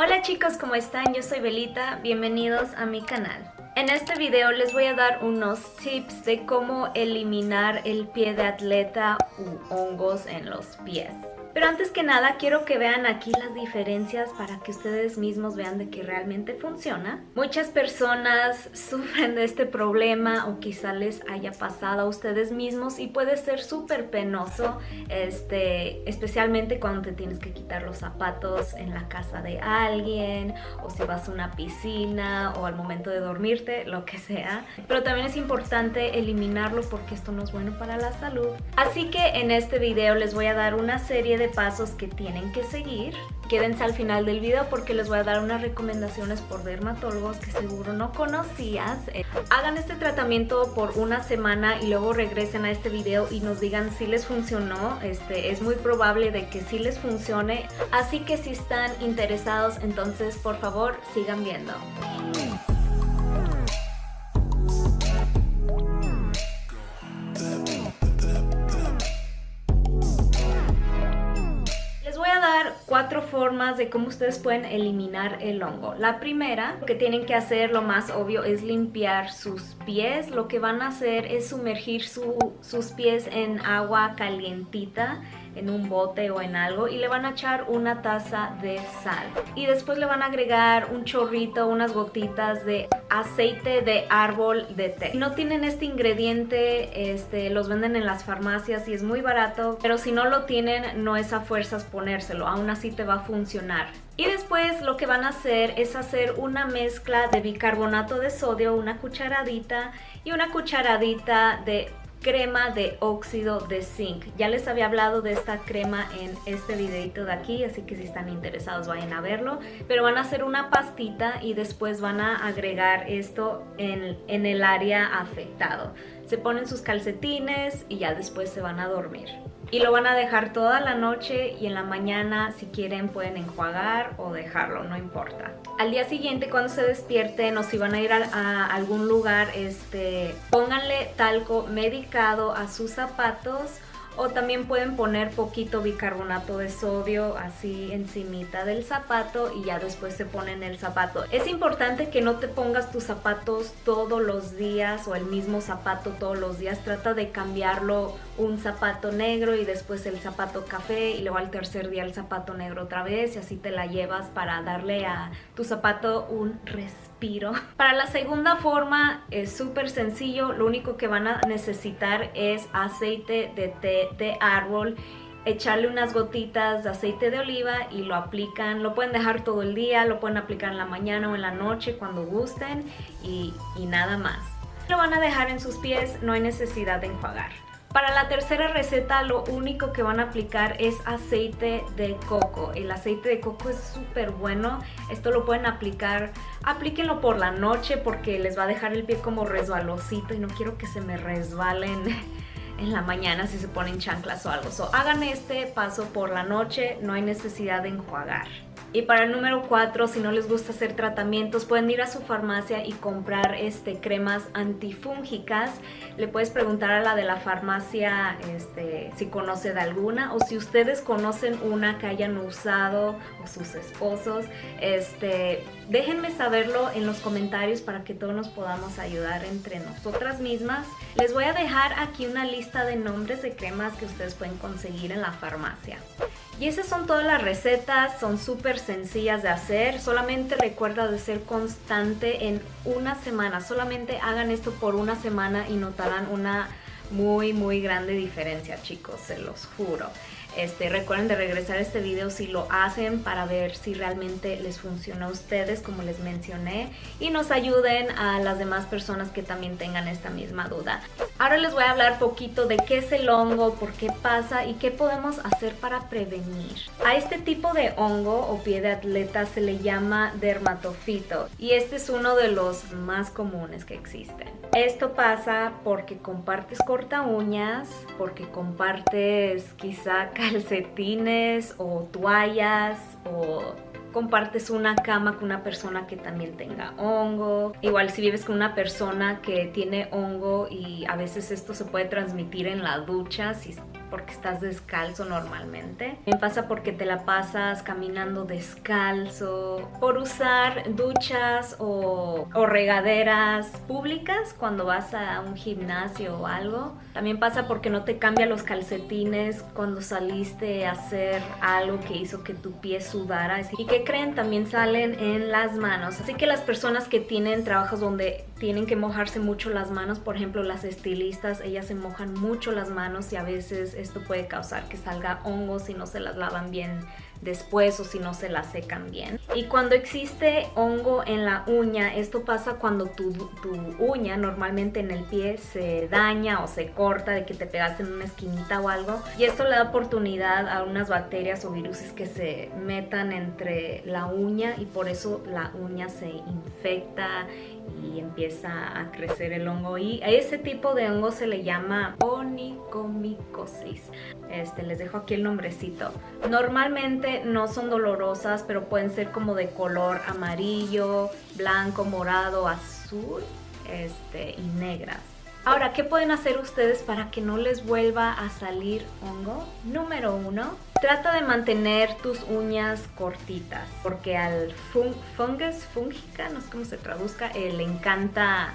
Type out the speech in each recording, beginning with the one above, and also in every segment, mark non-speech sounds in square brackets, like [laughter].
Hola chicos, ¿cómo están? Yo soy Belita, bienvenidos a mi canal. En este video les voy a dar unos tips de cómo eliminar el pie de atleta u hongos en los pies. Pero antes que nada quiero que vean aquí las diferencias para que ustedes mismos vean de que realmente funciona. Muchas personas [laughs] sufren de este problema o quizá les haya pasado a ustedes mismos y puede ser súper penoso, este, especialmente cuando te tienes que quitar los zapatos en la casa de alguien o si vas a una piscina o al momento de dormirte, lo que sea. Pero también es importante eliminarlo porque esto no es bueno para la salud. Así que en este video les voy a dar una serie de pasos que tienen que seguir. Quédense al final del video porque les voy a dar unas recomendaciones por dermatólogos que seguro no conocías. Eh, hagan este tratamiento por una semana y luego regresen a este video y nos digan si les funcionó. Este, es muy probable de que sí les funcione. Así que si están interesados, entonces por favor sigan viendo. Cuatro formas de cómo ustedes pueden eliminar el hongo. La primera, lo que tienen que hacer, lo más obvio, es limpiar sus pies. Lo que van a hacer es sumergir sus pies en agua calientita en un bote o en algo y le van a echar una taza de sal y después le van a agregar un chorrito, unas gotitas de aceite de árbol de té. Si no tienen este ingrediente, este, los venden en las farmacias y es muy barato, pero si no lo tienen no es a fuerzas ponérselo, aún así te va a funcionar. Y después lo que van a hacer es hacer una mezcla de bicarbonato de sodio, una cucharadita y una cucharadita de crema de óxido de zinc. Ya les había hablado de esta crema en este videito de aquí, así que si están interesados vayan a verlo. Pero van a hacer una pastita y después van a agregar esto en, en el área afectado. Se ponen sus calcetines y ya después se van a dormir y lo van a dejar toda la noche y en la mañana si quieren pueden enjuagar o dejarlo, no importa. Al día siguiente cuando se despierten o si van a ir a, algún lugar, este, pónganle talco medicado a sus zapatos o también pueden poner poquito bicarbonato de sodio así encimita del zapato y ya después se ponen el zapato. Es importante que no te pongas tus zapatos todos los días o el mismo zapato todos los días. Trata de cambiarlo un zapato negro y después el zapato café y luego al tercer día el zapato negro otra vez y así te la llevas para darle a tu zapato un respiro [laughs] para la segunda forma es súper sencillo, lo único que van a necesitar es aceite de té de árbol echarle unas gotitas de aceite de oliva y lo aplican, lo pueden dejar todo el día, lo pueden aplicar en la mañana o en la noche cuando gusten y, y nada más. Lo van a dejar en sus pies, no hay necesidad de enjuagar. Para la tercera receta lo único que van a aplicar es aceite de coco. El aceite de coco es súper bueno. Esto lo pueden aplicar, aplíquenlo por la noche porque les va a dejar el pie como resbalosito y no quiero que se me resbalen [laughs] en la mañana si se ponen chanclas o algo. So, hagan este paso por la noche, no hay necesidad de enjuagar. Y para el número 4, si no les gusta hacer tratamientos, pueden ir a su farmacia y comprar este, cremas antifúngicas. Le puedes preguntar a la de la farmacia este, si conoce de alguna o si ustedes conocen una que hayan usado o sus esposos. Este, déjenme saberlo en los comentarios para que todos nos podamos ayudar entre nosotras mismas. Les voy a dejar aquí una lista de nombres de cremas que ustedes pueden conseguir en la farmacia. Y esas son todas las recetas, son súper sencillas de hacer, solamente recuerda de ser constante en una semana, solamente hagan esto por una semana y notarán una muy muy grande diferencia chicos, se los juro. Este, recuerden de regresar a este video si lo hacen para ver si realmente les funciona a ustedes como les mencioné y nos ayuden a las demás personas que también tengan esta misma duda. Ahora les voy a hablar poquito de qué es el hongo, por qué pasa y qué podemos hacer para prevenir. A este tipo de hongo o pie de atleta se le llama dermatofito y este es uno de los más comunes que existen. Esto pasa porque compartes corta uñas, porque compartes quizá calcetines o toallas o compartes una cama con una persona que también tenga hongo. Igual si vives con una persona que tiene hongo y a veces esto se puede transmitir en la ducha, si porque estás descalzo normalmente. También pasa porque te la pasas caminando descalzo, por usar duchas o, o regaderas públicas cuando vas a un gimnasio o algo. También pasa porque no te cambia los calcetines cuando saliste a hacer algo que hizo que tu pie sudara. Y que creen, también salen en las manos. Así que las personas que tienen trabajos donde tienen que mojarse mucho las manos, por ejemplo las estilistas, ellas se mojan mucho las manos y a veces esto puede causar que salga hongos si no se las lavan bien después o si no se la secan bien. Y cuando existe hongo en la uña, esto pasa cuando tu, tu, uña normalmente en el pie se daña o se corta de que te pegaste en una esquinita o algo. Y esto le da oportunidad a unas bacterias o virus que se metan entre la uña y por eso la uña se infecta y empieza a crecer el hongo y a ese tipo de hongo se le llama onicomicosis. Este, les dejo aquí el nombrecito. Normalmente no son dolorosas, pero pueden ser como de color amarillo, blanco, morado, azul este, y negras. Ahora, ¿qué pueden hacer ustedes para que no les vuelva a salir hongo? Número uno, trata de mantener tus uñas cortitas, porque al fungus, fungica, no sé cómo se traduzca, eh, le, encanta,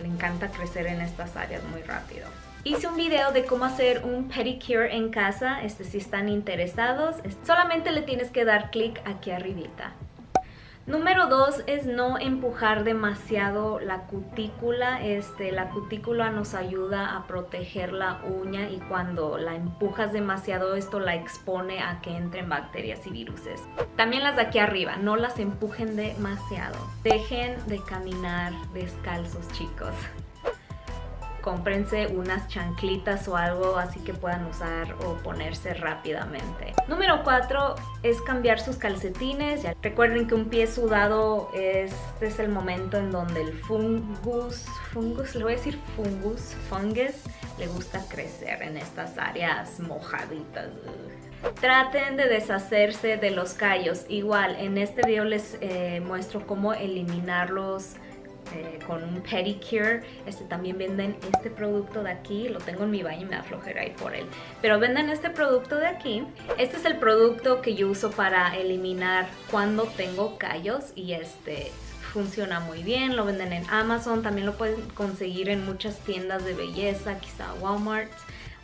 le encanta crecer en estas áreas muy rápido. Hice un video de cómo hacer un pedicure en casa, este, si están interesados, solamente le tienes que dar clic aquí arribita. Número dos es no empujar demasiado la cutícula. Este, la cutícula nos ayuda a proteger la uña y cuando la empujas demasiado esto la expone a que entren bacterias y viruses. También las de aquí arriba, no las empujen demasiado. Dejen de caminar descalzos chicos cómprense unas chanclitas o algo así que puedan usar o ponerse rápidamente. Número 4 es cambiar sus calcetines. Recuerden que un pie sudado este es el momento en donde el fungus, fungus, le voy a decir fungus, fungus, le gusta crecer en estas áreas mojaditas. Traten de deshacerse de los callos. Igual, en este video les eh, muestro cómo eliminarlos eh, con un pedicure. Este, también venden este producto de aquí. Lo tengo en mi baño y me aflojeré ahí por él. Pero venden este producto de aquí. Este es el producto que yo uso para eliminar cuando tengo callos. Y este funciona muy bien. Lo venden en Amazon. También lo pueden conseguir en muchas tiendas de belleza. Quizá Walmart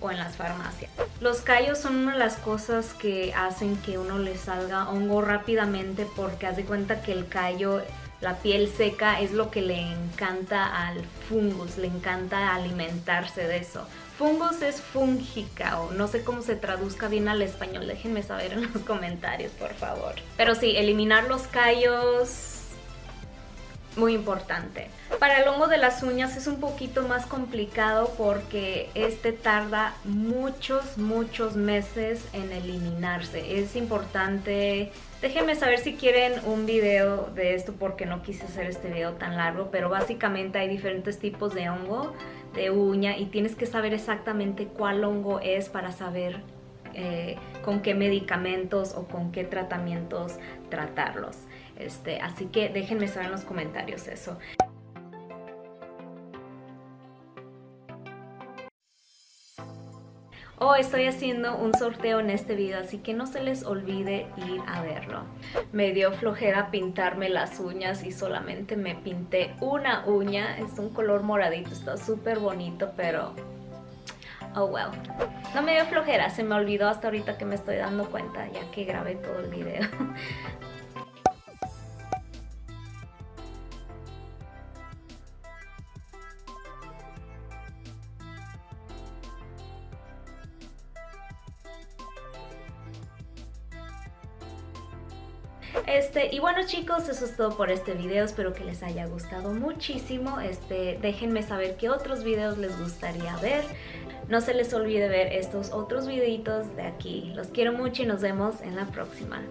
o en las farmacias. Los callos son una de las cosas que hacen que uno le salga hongo rápidamente porque haz de cuenta que el callo la piel seca es lo que le encanta al fungus, le encanta alimentarse de eso. Fungus es fúngica o no sé cómo se traduzca bien al español, déjenme saber en los comentarios por favor. Pero sí, eliminar los callos muy importante. Para el hongo de las uñas es un poquito más complicado porque este tarda muchos, muchos meses en eliminarse. Es importante, déjenme saber si quieren un video de esto porque no quise hacer este video tan largo, pero básicamente hay diferentes tipos de hongo de uña y tienes que saber exactamente cuál hongo es para saber eh, con qué medicamentos o con qué tratamientos tratarlos. Este, así que déjenme saber en los comentarios eso. Oh, estoy haciendo un sorteo en este video, así que no se les olvide ir a verlo. Me dio flojera pintarme las uñas y solamente me pinté una uña. Es un color moradito, está súper bonito, pero Oh well. No me dio flojera, se me olvidó hasta ahorita que me estoy dando cuenta ya que grabé todo el video. [laughs] Este, y bueno chicos, eso es todo por este video, espero que les haya gustado muchísimo. Este, déjenme saber qué otros videos les gustaría ver. No se les olvide ver estos otros videitos de aquí. Los quiero mucho y nos vemos en la próxima.